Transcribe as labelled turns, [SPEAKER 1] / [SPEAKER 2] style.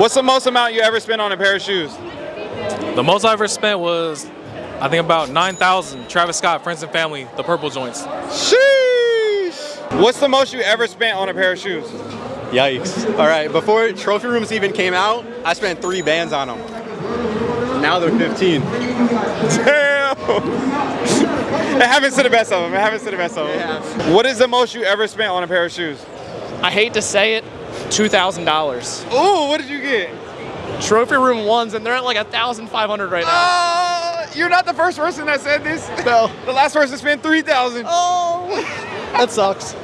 [SPEAKER 1] What's the most amount you ever spent on a pair of shoes?
[SPEAKER 2] The most I ever spent was, I think about 9,000. Travis Scott, Friends and Family, the purple joints.
[SPEAKER 1] Sheesh. What's the most you ever spent on a pair of shoes?
[SPEAKER 3] Yikes. All right, before trophy rooms even came out, I spent three bands on them. Now they're 15.
[SPEAKER 1] Damn. it happens to the best of them. It happens to the best of them.
[SPEAKER 3] Yeah.
[SPEAKER 1] What is the most you ever spent on a pair of shoes?
[SPEAKER 4] I hate to say it, $2,000.
[SPEAKER 1] Oh, what did you get?
[SPEAKER 4] Trophy room ones, and they're at like 1,500 right now.
[SPEAKER 1] Uh, you're not the first person that said this.
[SPEAKER 4] No.
[SPEAKER 1] The last person spent 3000
[SPEAKER 4] Oh, that sucks.